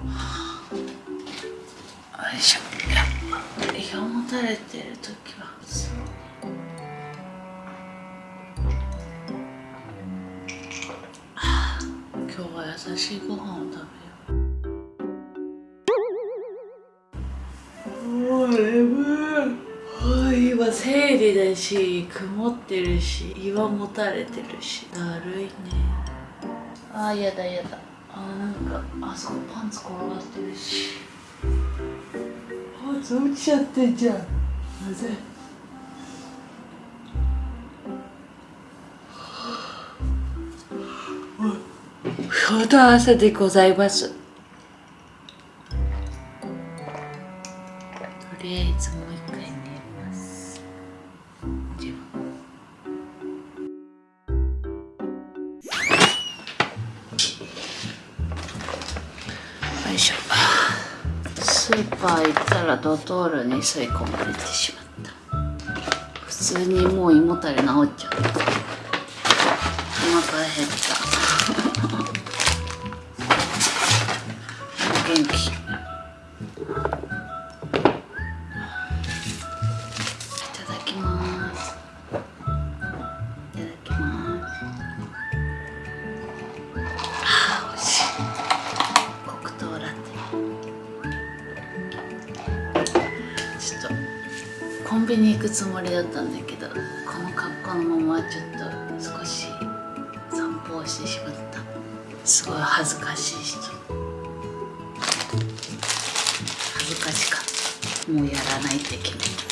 よいしょ胃がもたれてる時はそう。はあ今日は優しいご飯を食べよう。もう眠い今生理だし曇ってるし胃はもたれてるし。だるいね。あーやだやだ。あーなんかあそこパンツ転がってるし。パンツ落ちちゃってんじゃん。なぜ？相当朝でございますトールに吸い込まれてしまった。普通にもう胃もたれ治っちゃった。お腹減った。だったんだけどこの格好のままちょっと少し散歩をしてしまった。すごい恥ずかしい人。恥ずかしかった。もうやらないって決めた。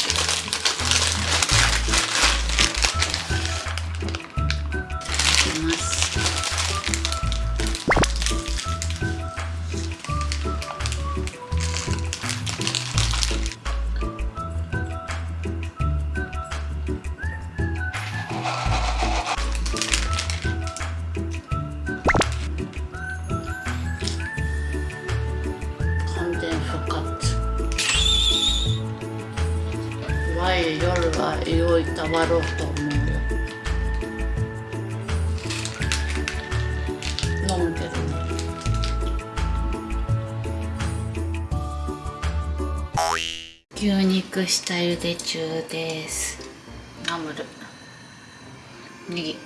は胃をいたわろうと思うよ。飲むけどね牛肉下茹で中です。ナムル。ネギ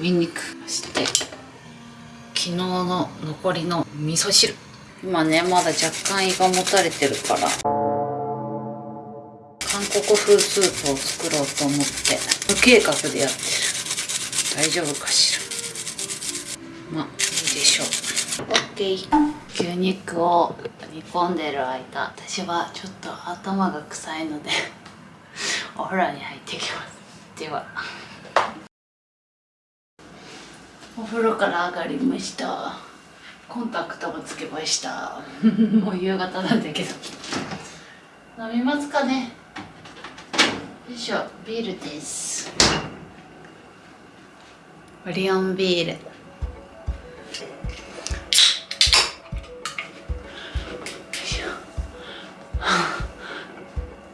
ニンニク。そして昨日の残りの味噌汁。今ねまだ若干胃がもたれてるから。韓国風スープを作ろうと思って。無計画でやってる。大丈夫かしら。まあいいでしょう。OK 牛肉を煮込んでる間私はちょっと頭が臭いので お風呂に入ってきます。では。お風呂から上がりました。コンタクトもつけました。もう夕方なんだけど。飲みますかね。いしょビールです。オリオンビール。よ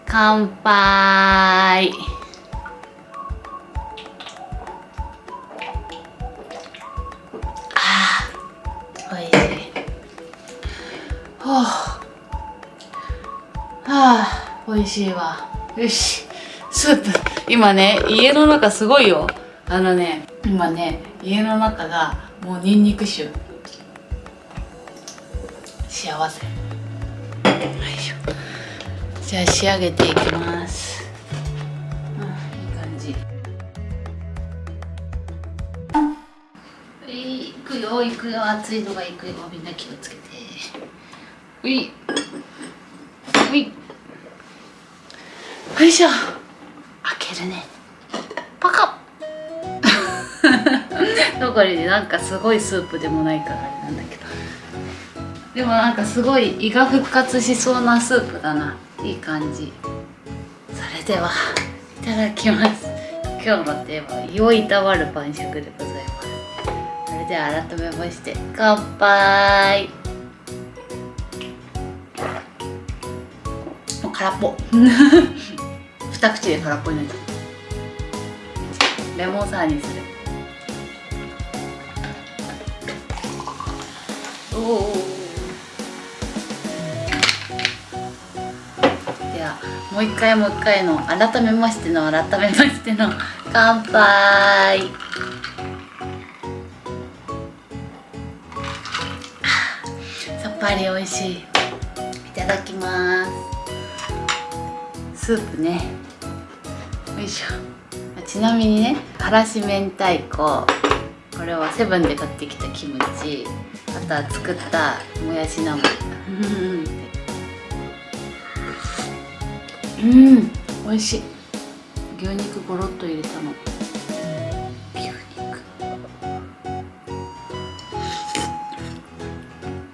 乾杯。おいしい。はあはあ美味しいわ。よし。スープ今ね家の中すごいよ。あのね今ね家の中がもうニンニク臭。幸せ。よいしょ。じゃあ仕上げていきます。うんいい感じ。はい行くよ行くよ。熱いのが行くよ。みんな気をつけて。うい。うい。よいしょ。開けるね。パカッ。どこにねなんかすごいスープでもないからあれなんだけど。でもなんかすごい胃が復活しそうなスープだな。いい感じ。それではいただきます。今日のテーマは胃をいたわる晩酌でございます。それでは改めまして乾杯。もう空っぽ 二口で空っぽになっちゃうレモンサワーにする。おおではもう一回もう一回の改めましての改めましての乾杯。さっぱり美味しい。いただきます。スープね。よいしょちなみにねからし明太子。これはセブンで買ってきたキムチ。あとは作ったもやしナムうん。美味しい。牛肉ゴロッと入れたの。牛肉。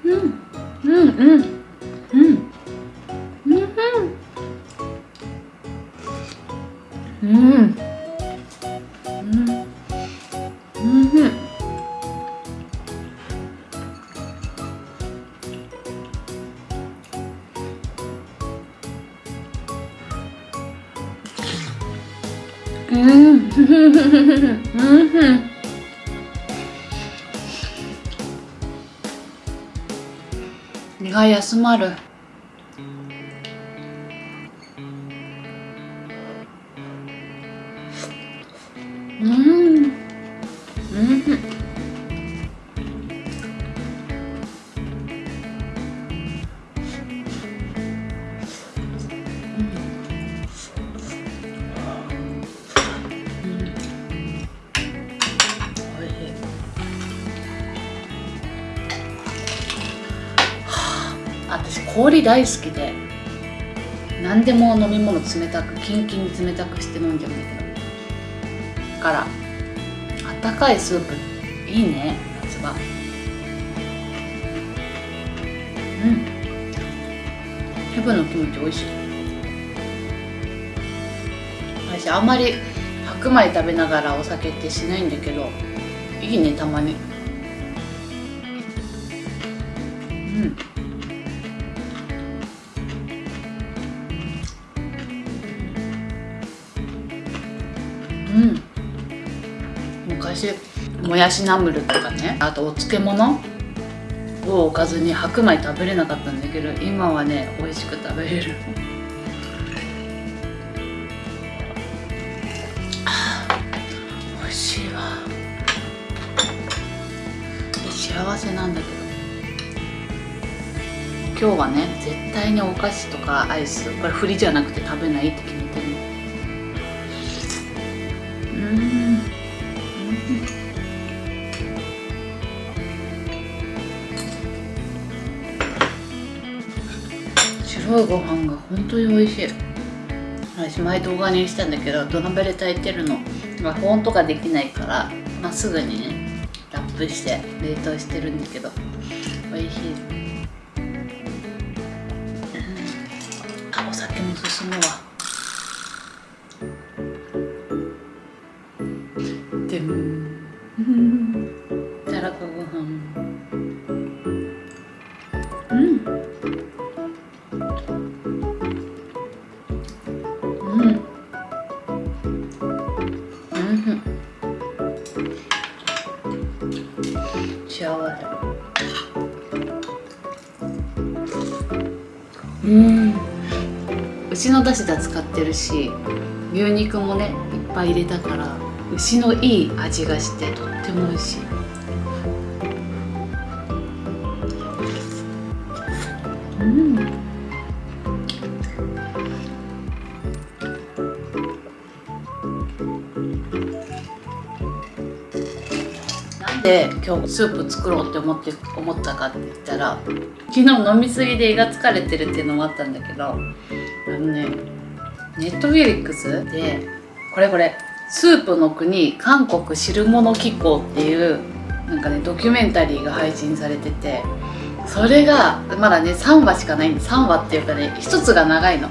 うんうん。うん。うん。うん。うん。身が休まる氷大好きで何でも飲み物冷たくキンキンに冷たくして飲んじゃうんだけど。だからあったかいスープ。いいね夏場。うん。ヘブのキムチ美味しい。私あんまり白米食べながらお酒ってしないんだけどいいねたまに。うん。うん。昔もやしナムルとかね。あとお漬物。をおかずに白米食べれなかったんだけど今はね美味しく食べれる。美味しいわ。幸せなんだけど。今日はね絶対にお菓子とかアイスこれ振りじゃなくて食べないって決白いご飯が本当に美味しい。私前動画にしたんだけど土鍋で炊いてるの。保温とかできないからまあ、すぐにねラップして冷凍してるんだけど。美味しい。あお酒も進むわ。うん。牛の出汁だ使ってるし牛肉もねいっぱい入れたから牛のいい味がしてとっても美味しい。うんで今日スープ作ろうって思って思ったかって言ったら昨日飲みすぎで胃が疲れてるっていうのもあったんだけどあのねネットフィリックスでこれこれスープの国韓国汁物機構っていうなんかねドキュメンタリーが配信されててそれがまだね3話しかないんで3話っていうかね1つが長いの。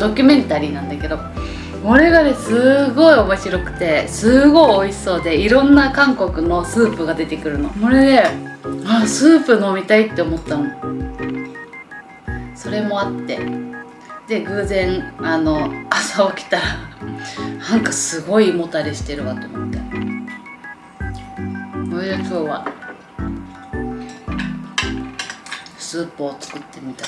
ドキュメンタリーなんだけどこれがねすごい面白くてすごい美味しそうでいろんな韓国のスープが出てくるの。これであスープ飲みたいって思ったの。それもあって。で偶然あの朝起きたら なんかすごい胃もたれしてるわと思って。それで今日はスープを作ってみた。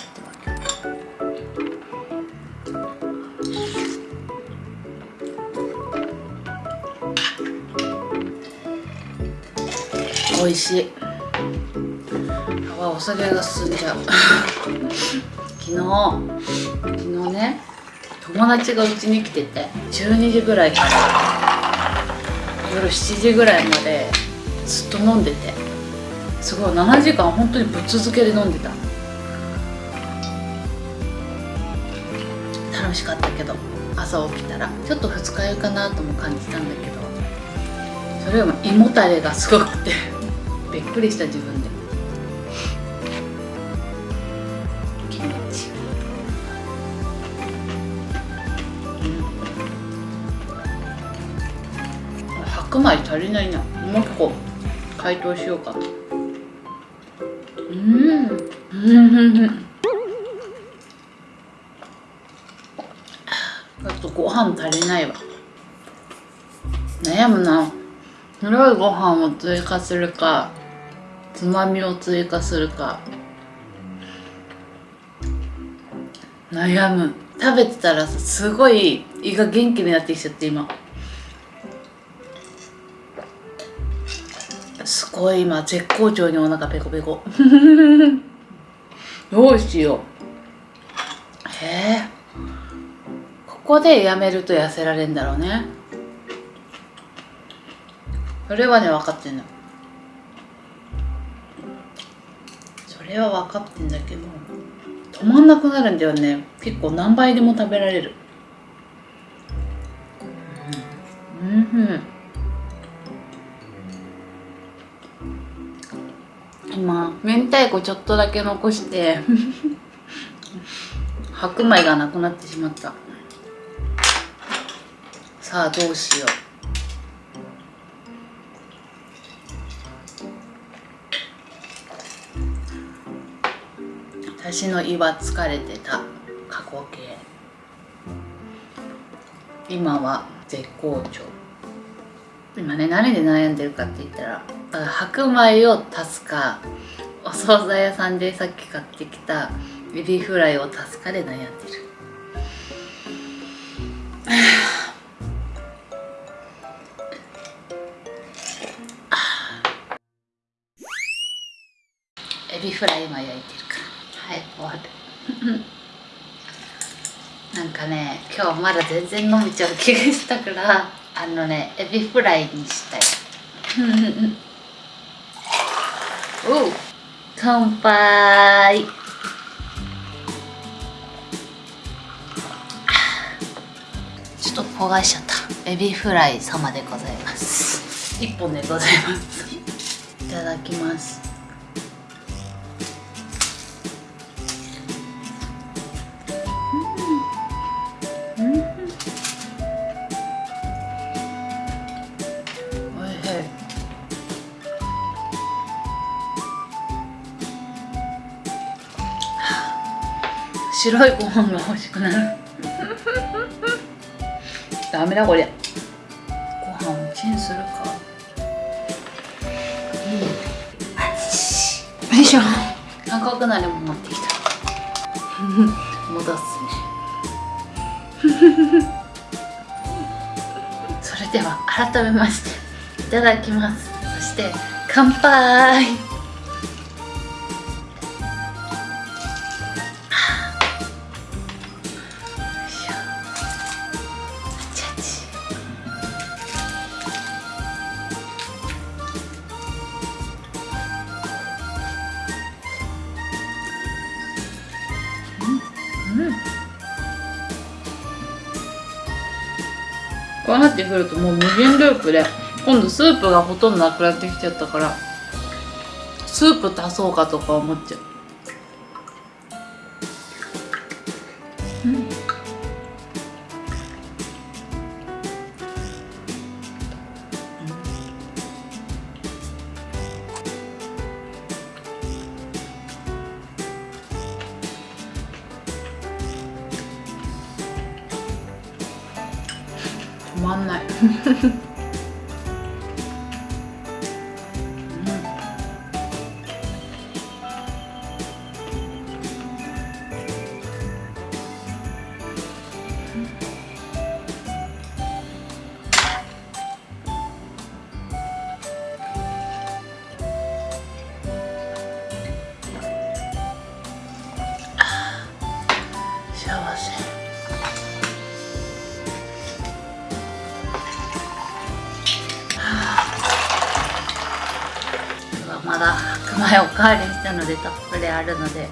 美味しい。あお酒が進んじゃう。昨日昨日ね友達がうちに来てて12時ぐらいから夜7時ぐらいまでずっと飲んでてすごい7時間本当にぶっ続けで飲んでた。楽しかったけど朝起きたらちょっと二日酔いかなとも感じたんだけどそれよりも胃もたれがすごくて。びっくりした自分で。気持ち、うん、白米足りないな。もう一個解凍しようか。うん。うん。ちょっとご飯足りないわ悩むな白いご飯を追加するかつまみを追加するか。悩む。食べてたらすごい胃が元気になってきちゃって今。すごい今絶好調にお腹ペコペコ。どうしよう。へえ。ここでやめると痩せられるんだろうね。それはね分かってんの。れは分かってんだけど止まんなくなるんだよね。結構何倍でも食べられる。うんうん。今明太子ちょっとだけ残して白米がなくなってしまった。さあどうしよう。私の胃は疲れてた。過去形。今は絶好調。今ね何で悩んでるかって言ったら白米を足すかお惣菜屋さんでさっき買ってきたエビフライを足すかで悩んでる。エビフライ今焼いてる。はい終わる。なんかね今日まだ全然伸びちゃう気がしたからあのねエビフライにしたい。おう乾杯。ちょっと焦がしちゃった。エビフライ様でございます。一本でございます。いただきます白いご飯が欲しくなる。ダメだこれ。ご飯をチンするか。うん。よいしょ。韓国なりも持ってきた。戻すね。それでは改めましていただきます。そして乾杯うなってくるともう無限ループで今度スープがほとんどなくなってきちゃったからスープ足そうかとか思っちゃう。まんない。前おかわりしたのでたっぷりあるので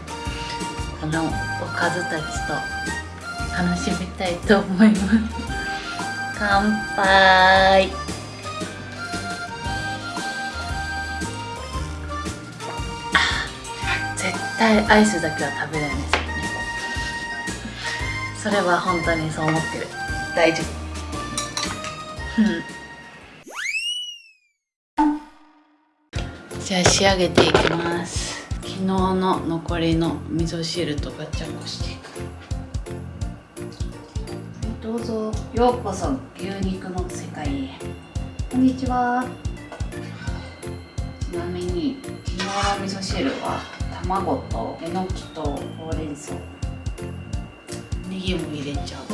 あのおかずたちと楽しみたいと思います。乾杯。絶対アイスだけは食べれないですよね。それは本当にそう思ってる。大丈夫。うんじゃあ仕上げていきます。昨日の残りの味噌汁とガチャコしていく。どうぞ。ようこそ牛肉の世界へ。こんにちは。ちなみに昨日の味噌汁は卵とえのきとほうれん草。ネギも入れちゃう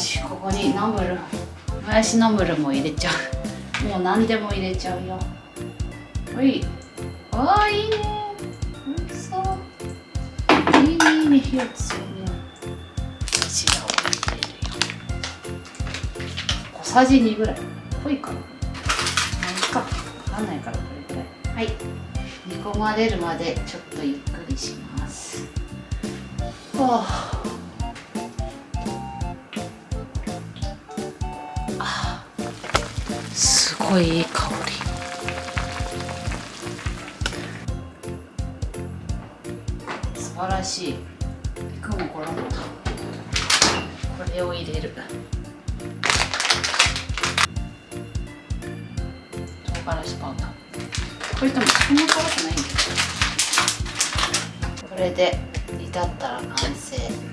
よしここにナムルもやしナムルも入れちゃう。もう何でも入れちゃうよ。ほい。あーいいね。おいしそう。いいねいいね火を強めよう白を入れるよ。小さじ2ぐらい。濃いかな。まあいいか。わかんないからこれぐらい。はい。煮込まれるまでちょっとゆっくりします。はああすごいい香り。素晴らしい。肉も衣も。これを入れる。唐辛子パウダー。これでもそんな辛くないんだこれで煮立ったら完成。